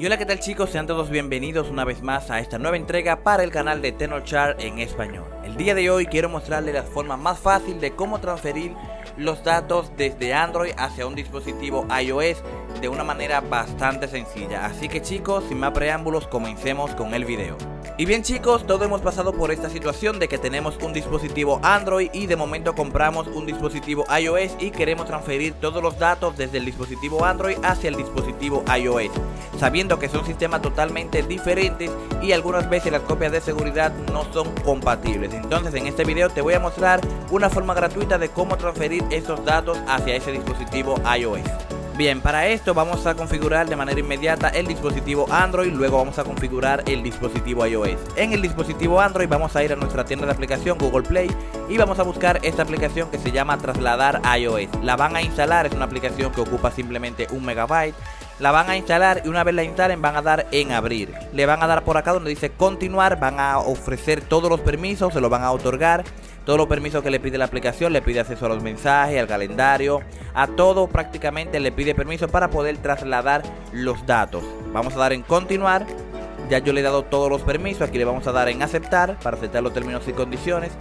Y hola qué tal chicos, sean todos bienvenidos una vez más a esta nueva entrega para el canal de Tenochar en español. El día de hoy quiero mostrarles la forma más fácil de cómo transferir los datos desde Android hacia un dispositivo iOS de una manera bastante sencilla. Así que chicos, sin más preámbulos, comencemos con el video. Y bien chicos, todos hemos pasado por esta situación de que tenemos un dispositivo Android y de momento compramos un dispositivo iOS y queremos transferir todos los datos desde el dispositivo Android hacia el dispositivo iOS, sabiendo que son sistemas totalmente diferentes y algunas veces las copias de seguridad no son compatibles. Entonces en este video te voy a mostrar una forma gratuita de cómo transferir esos datos hacia ese dispositivo iOS. Bien, para esto vamos a configurar de manera inmediata el dispositivo Android, luego vamos a configurar el dispositivo iOS. En el dispositivo Android vamos a ir a nuestra tienda de aplicación Google Play y vamos a buscar esta aplicación que se llama Trasladar iOS. La van a instalar, es una aplicación que ocupa simplemente un megabyte. La van a instalar y una vez la instalen van a dar en abrir. Le van a dar por acá donde dice continuar, van a ofrecer todos los permisos, se lo van a otorgar todos los permisos que le pide la aplicación, le pide acceso a los mensajes, al calendario, a todo prácticamente le pide permiso para poder trasladar los datos. Vamos a dar en continuar. Ya yo le he dado todos los permisos, aquí le vamos a dar en aceptar para aceptar los términos y condiciones.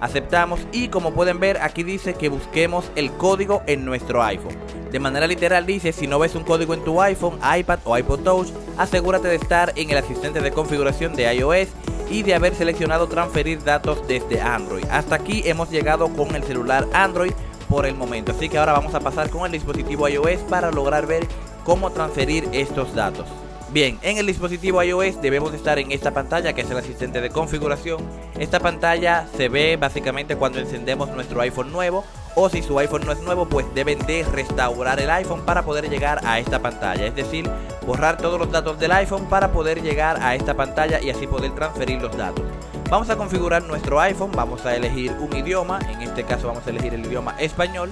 Aceptamos y como pueden ver aquí dice que busquemos el código en nuestro iPhone. De manera literal dice, si no ves un código en tu iPhone, iPad o iPod Touch, asegúrate de estar en el asistente de configuración de iOS y de haber seleccionado transferir datos desde Android. Hasta aquí hemos llegado con el celular Android por el momento. Así que ahora vamos a pasar con el dispositivo iOS para lograr ver cómo transferir estos datos. Bien, en el dispositivo iOS debemos estar en esta pantalla que es el asistente de configuración. Esta pantalla se ve básicamente cuando encendemos nuestro iPhone nuevo o si su iPhone no es nuevo pues deben de restaurar el iPhone para poder llegar a esta pantalla. Es decir, borrar todos los datos del iPhone para poder llegar a esta pantalla y así poder transferir los datos. Vamos a configurar nuestro iPhone, vamos a elegir un idioma, en este caso vamos a elegir el idioma español.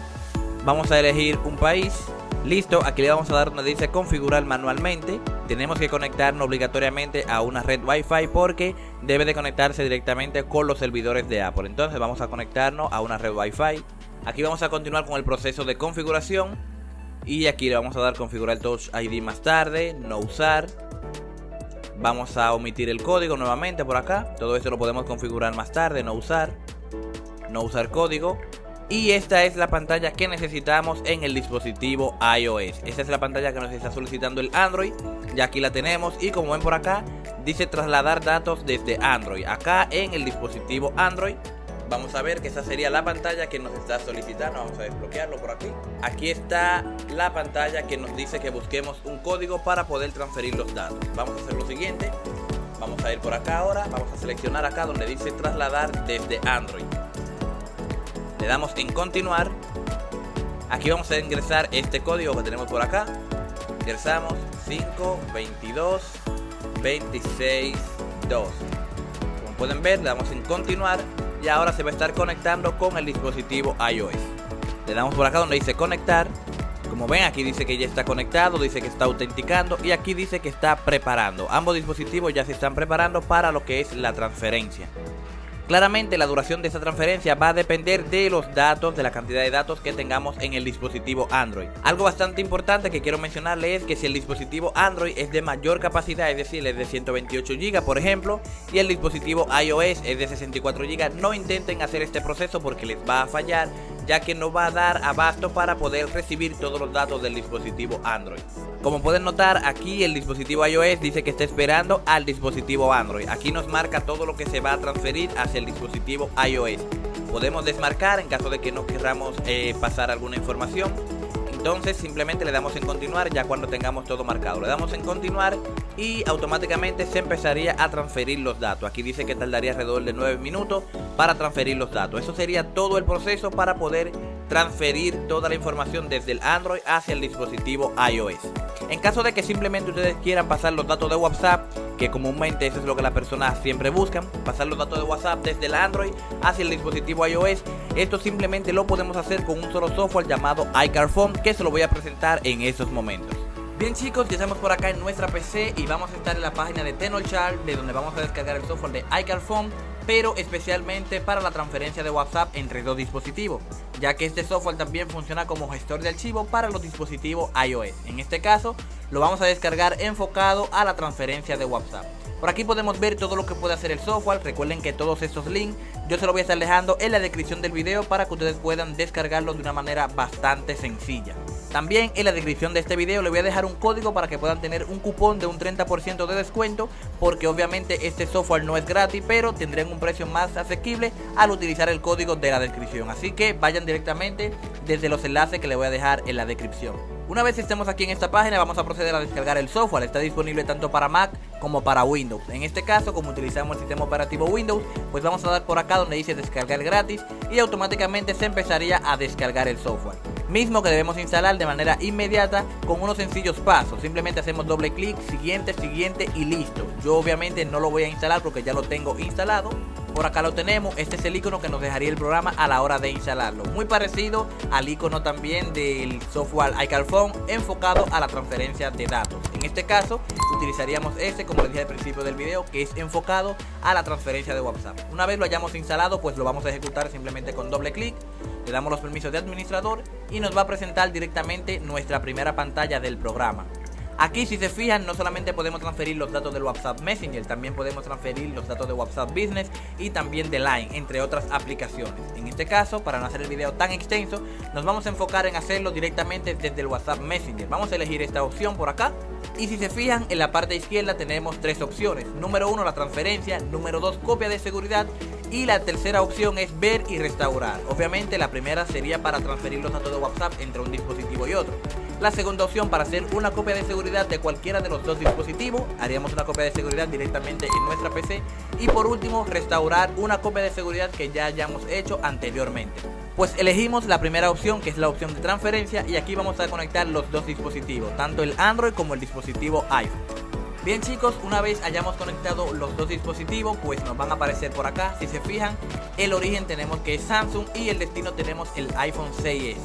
Vamos a elegir un país, Listo, aquí le vamos a dar donde dice configurar manualmente. Tenemos que conectarnos obligatoriamente a una red Wi-Fi porque debe de conectarse directamente con los servidores de Apple. Entonces vamos a conectarnos a una red Wi-Fi. Aquí vamos a continuar con el proceso de configuración. Y aquí le vamos a dar configurar Touch ID más tarde, no usar. Vamos a omitir el código nuevamente por acá. Todo esto lo podemos configurar más tarde, no usar. No usar código. Y esta es la pantalla que necesitamos en el dispositivo iOS. Esta es la pantalla que nos está solicitando el Android. Ya aquí la tenemos y como ven por acá, dice trasladar datos desde Android. Acá en el dispositivo Android vamos a ver que esa sería la pantalla que nos está solicitando. Vamos a desbloquearlo por aquí. Aquí está la pantalla que nos dice que busquemos un código para poder transferir los datos. Vamos a hacer lo siguiente. Vamos a ir por acá ahora. Vamos a seleccionar acá donde dice trasladar desde Android le damos en continuar aquí vamos a ingresar este código que tenemos por acá ingresamos 5 22 26 2 como pueden ver le damos en continuar y ahora se va a estar conectando con el dispositivo iOS le damos por acá donde dice conectar como ven aquí dice que ya está conectado, dice que está autenticando y aquí dice que está preparando. Ambos dispositivos ya se están preparando para lo que es la transferencia. Claramente la duración de esta transferencia va a depender de los datos, de la cantidad de datos que tengamos en el dispositivo Android. Algo bastante importante que quiero mencionarle es que si el dispositivo Android es de mayor capacidad, es decir, es de 128 GB por ejemplo, y el dispositivo iOS es de 64 GB, no intenten hacer este proceso porque les va a fallar ya que no va a dar abasto para poder recibir todos los datos del dispositivo Android. Como pueden notar aquí el dispositivo iOS dice que está esperando al dispositivo Android. Aquí nos marca todo lo que se va a transferir hacia el dispositivo iOS. Podemos desmarcar en caso de que no queramos eh, pasar alguna información entonces simplemente le damos en continuar ya cuando tengamos todo marcado. Le damos en continuar y automáticamente se empezaría a transferir los datos. Aquí dice que tardaría alrededor de 9 minutos para transferir los datos. Eso sería todo el proceso para poder transferir toda la información desde el Android hacia el dispositivo iOS. En caso de que simplemente ustedes quieran pasar los datos de WhatsApp, que comúnmente eso es lo que las personas siempre buscan, pasar los datos de WhatsApp desde el Android hacia el dispositivo iOS, esto simplemente lo podemos hacer con un solo software llamado iCarphone, que se lo voy a presentar en estos momentos. Bien chicos, ya estamos por acá en nuestra PC y vamos a estar en la página de Tenochar, de donde vamos a descargar el software de iCarphone pero especialmente para la transferencia de WhatsApp entre dos dispositivos, ya que este software también funciona como gestor de archivos para los dispositivos iOS. En este caso, lo vamos a descargar enfocado a la transferencia de WhatsApp. Por aquí podemos ver todo lo que puede hacer el software, recuerden que todos estos links yo se los voy a estar dejando en la descripción del video para que ustedes puedan descargarlo de una manera bastante sencilla. También en la descripción de este video le voy a dejar un código para que puedan tener un cupón de un 30% de descuento porque obviamente este software no es gratis pero tendrán un precio más asequible al utilizar el código de la descripción. Así que vayan directamente desde los enlaces que les voy a dejar en la descripción. Una vez estemos aquí en esta página vamos a proceder a descargar el software, está disponible tanto para Mac como para Windows. En este caso, como utilizamos el sistema operativo Windows, pues vamos a dar por acá donde dice descargar gratis y automáticamente se empezaría a descargar el software. Mismo que debemos instalar de manera inmediata con unos sencillos pasos. Simplemente hacemos doble clic, siguiente, siguiente y listo. Yo obviamente no lo voy a instalar porque ya lo tengo instalado por acá lo tenemos, este es el icono que nos dejaría el programa a la hora de instalarlo. Muy parecido al icono también del software iCarphone enfocado a la transferencia de datos. En este caso utilizaríamos este como les dije al principio del video que es enfocado a la transferencia de WhatsApp. Una vez lo hayamos instalado pues lo vamos a ejecutar simplemente con doble clic. Le damos los permisos de administrador y nos va a presentar directamente nuestra primera pantalla del programa. Aquí si se fijan no solamente podemos transferir los datos del WhatsApp Messenger, también podemos transferir los datos de WhatsApp Business y también de Line, entre otras aplicaciones. En este caso, para no hacer el video tan extenso, nos vamos a enfocar en hacerlo directamente desde el WhatsApp Messenger. Vamos a elegir esta opción por acá. Y si se fijan, en la parte izquierda tenemos tres opciones. Número uno, la transferencia. Número dos, copia de seguridad. Y la tercera opción es ver y restaurar. Obviamente la primera sería para transferir los de WhatsApp entre un dispositivo y otro. La segunda opción para hacer una copia de seguridad de cualquiera de los dos dispositivos. Haríamos una copia de seguridad directamente en nuestra PC. Y por último, restaurar una copia de seguridad que ya hayamos hecho anteriormente. Pues elegimos la primera opción que es la opción de transferencia y aquí vamos a conectar los dos dispositivos, tanto el Android como el dispositivo iPhone. Bien chicos, una vez hayamos conectado los dos dispositivos, pues nos van a aparecer por acá. Si se fijan, el origen tenemos que es Samsung y el destino tenemos el iPhone 6S.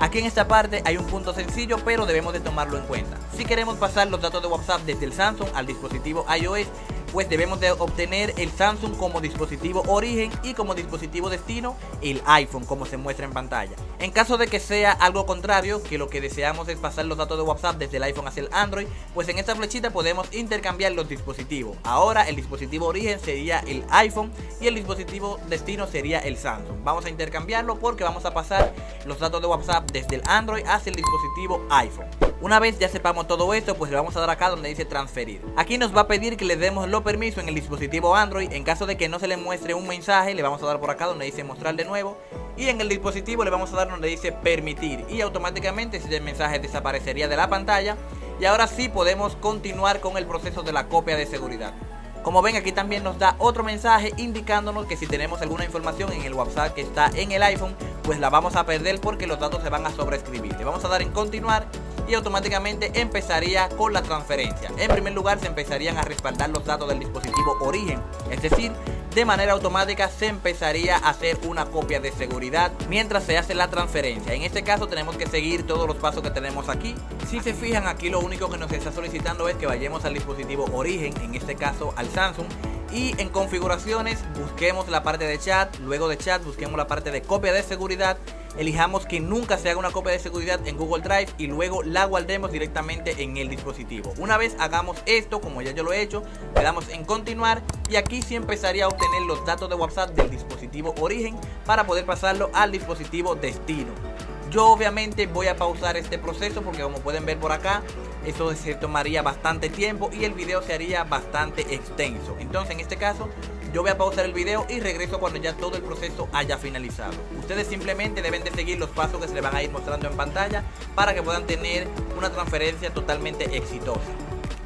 Aquí en esta parte hay un punto sencillo pero debemos de tomarlo en cuenta. Si queremos pasar los datos de WhatsApp desde el Samsung al dispositivo iOS, pues debemos de obtener el Samsung como dispositivo origen y como dispositivo destino el iPhone como se muestra en pantalla. En caso de que sea algo contrario, que lo que deseamos es pasar los datos de WhatsApp desde el iPhone hacia el Android, pues en esta flechita podemos intercambiar los dispositivos. Ahora el dispositivo origen sería el iPhone y el dispositivo destino sería el Samsung. Vamos a intercambiarlo porque vamos a pasar los datos de WhatsApp desde el Android hacia el dispositivo iPhone. Una vez ya sepamos todo esto, pues le vamos a dar acá donde dice transferir. Aquí nos va a pedir que le demos los permisos en el dispositivo Android. En caso de que no se le muestre un mensaje, le vamos a dar por acá donde dice mostrar de nuevo. Y en el dispositivo le vamos a dar donde dice permitir. Y automáticamente ese mensaje desaparecería de la pantalla. Y ahora sí podemos continuar con el proceso de la copia de seguridad. Como ven aquí también nos da otro mensaje indicándonos que si tenemos alguna información en el WhatsApp que está en el iPhone, pues la vamos a perder porque los datos se van a sobreescribir. Le vamos a dar en continuar y automáticamente empezaría con la transferencia. En primer lugar se empezarían a respaldar los datos del dispositivo origen, es decir, de manera automática se empezaría a hacer una copia de seguridad mientras se hace la transferencia. En este caso tenemos que seguir todos los pasos que tenemos aquí. Si se fijan aquí lo único que nos está solicitando es que vayamos al dispositivo origen, en este caso al Samsung y en configuraciones busquemos la parte de chat, luego de chat busquemos la parte de copia de seguridad, elijamos que nunca se haga una copia de seguridad en Google Drive y luego la guardemos directamente en el dispositivo. Una vez hagamos esto, como ya yo lo he hecho, le damos en continuar y aquí sí empezaría a obtener los datos de WhatsApp del dispositivo origen para poder pasarlo al dispositivo destino. Yo obviamente voy a pausar este proceso porque como pueden ver por acá, eso se tomaría bastante tiempo y el video se haría bastante extenso. Entonces en este caso yo voy a pausar el video y regreso cuando ya todo el proceso haya finalizado. Ustedes simplemente deben de seguir los pasos que se les van a ir mostrando en pantalla para que puedan tener una transferencia totalmente exitosa.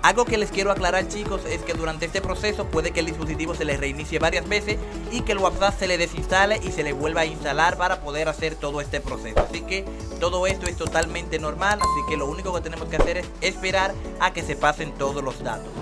Algo que les quiero aclarar chicos es que durante este proceso puede que el dispositivo se le reinicie varias veces y que el WhatsApp se le desinstale y se le vuelva a instalar para poder hacer todo este proceso. Así que todo esto es totalmente normal, así que lo único que tenemos que hacer es esperar a que se pasen todos los datos.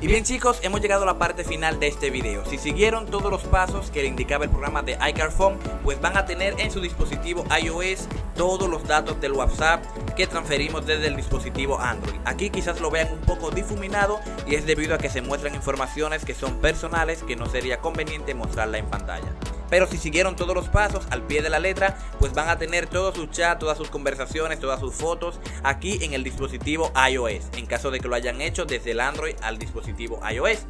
Y bien chicos, hemos llegado a la parte final de este video. Si siguieron todos los pasos que le indicaba el programa de iCarphone, pues van a tener en su dispositivo iOS todos los datos del WhatsApp que transferimos desde el dispositivo Android. Aquí quizás lo vean un poco difuminado y es debido a que se muestran informaciones que son personales que no sería conveniente mostrarla en pantalla. Pero si siguieron todos los pasos al pie de la letra, pues van a tener todo su chat, todas sus conversaciones, todas sus fotos aquí en el dispositivo iOS, en caso de que lo hayan hecho desde el Android al dispositivo iOS.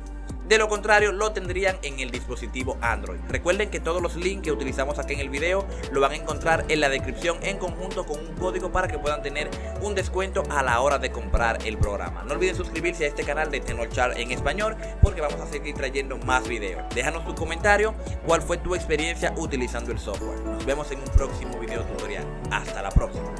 De lo contrario, lo tendrían en el dispositivo Android. Recuerden que todos los links que utilizamos aquí en el video lo van a encontrar en la descripción en conjunto con un código para que puedan tener un descuento a la hora de comprar el programa. No olviden suscribirse a este canal de Tecnochar en español porque vamos a seguir trayendo más videos. Déjanos tu comentario cuál fue tu experiencia utilizando el software. Nos vemos en un próximo video tutorial. Hasta la próxima.